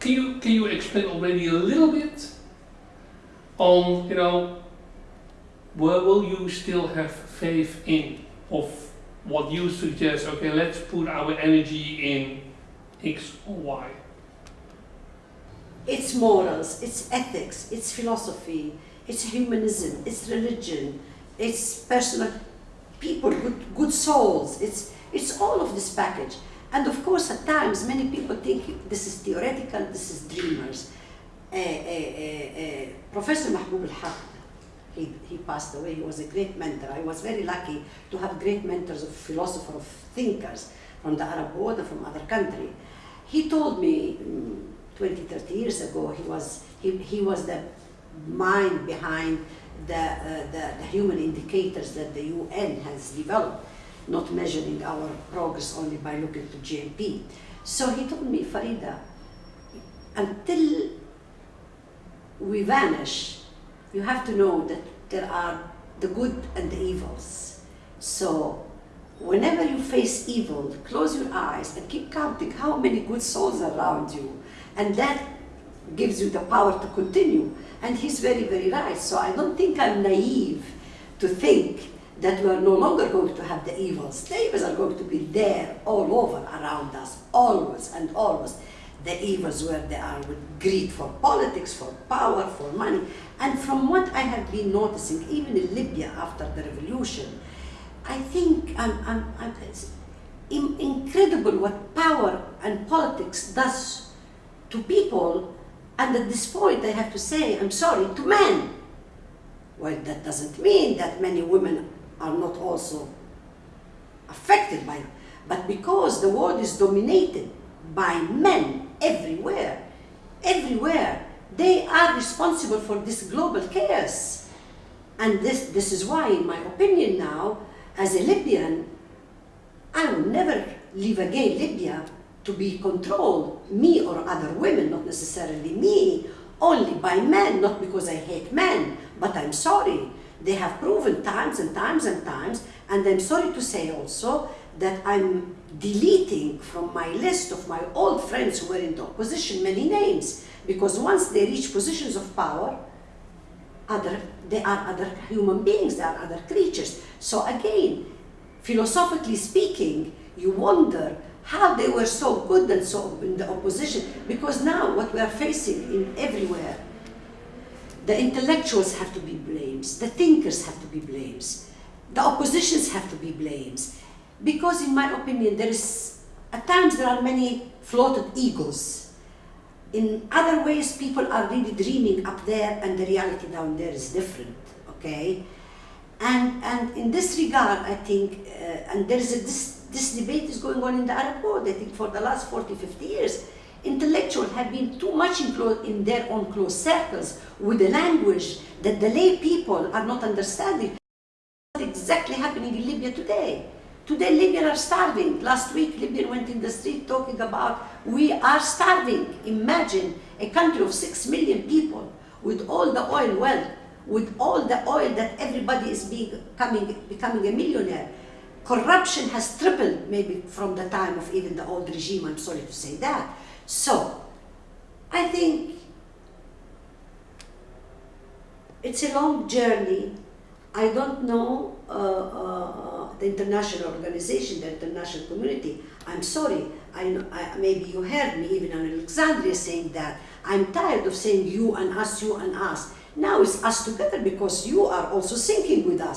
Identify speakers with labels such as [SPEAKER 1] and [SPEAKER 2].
[SPEAKER 1] can you can you explain already a little bit on you know where will you still have faith in of what you suggest? Okay, let's put our energy in X or Y.
[SPEAKER 2] It's morals, it's ethics, it's philosophy, it's humanism, it's religion, it's personal people, good, good souls. It's, it's all of this package. And of course, at times, many people think this is theoretical, this is dreamers. Uh, uh, uh, Professor Mahbub al-Haq, he, he passed away, he was a great mentor. I was very lucky to have great mentors of philosophers, of thinkers from the Arab world and from other countries. He told me mm, 20, 30 years ago, he was, he, he was the mind behind the, uh, the, the, human indicators that the UN has developed, not measuring our progress only by looking to GNP. So he told me, Farida, until we vanish, you have to know that there are the good and the evils. So whenever you face evil, close your eyes and keep counting how many good souls are around you. And that gives you the power to continue. And he's very, very right. So I don't think I'm naive to think that we are no longer going to have the evils. Slaves are going to be there all over around us, always and always. The evils where they are with greed for politics, for power, for money. And from what I have been noticing, even in Libya after the revolution, I think um, um, um, I'm, I'm, I'm, it's incredible what power and politics does to people and at this point, I have to say, I'm sorry, to men. Well, that doesn't mean that many women are not also affected by it. But because the world is dominated by men everywhere, everywhere, they are responsible for this global chaos. And this, this is why, in my opinion now, as a Libyan, I will never leave again Libya to be controlled, me or other women, not necessarily me, only by men, not because I hate men, but I'm sorry. They have proven times and times and times, and I'm sorry to say also that I'm deleting from my list of my old friends who were in the opposition many names, because once they reach positions of power, other, they are other human beings, they are other creatures. So again, philosophically speaking, you wonder how they were so good and so in the opposition. Because now what we are facing in everywhere, the intellectuals have to be blamed, the thinkers have to be blamed, the oppositions have to be blamed. Because in my opinion, there is, at times there are many floated egos. In other ways, people are really dreaming up there and the reality down there is different, okay? And, and in this regard, I think, uh, and there is a, this this debate is going on in the Arab world, I think for the last 40, 50 years. Intellectuals have been too much in, in their own close circles with a language that the lay people are not understanding. What's exactly happening in Libya today? Today Libyans are starving. Last week Libya went in the street talking about we are starving. Imagine a country of six million people with all the oil wealth, with all the oil that everybody is becoming a millionaire corruption has tripled maybe from the time of even the old regime, I'm sorry to say that. So, I think it's a long journey. I don't know uh, uh, the international organization, the international community. I'm sorry, I, I, maybe you heard me even on Alexandria saying that. I'm tired of saying you and us, you and us. Now it's us together because you are also thinking with us.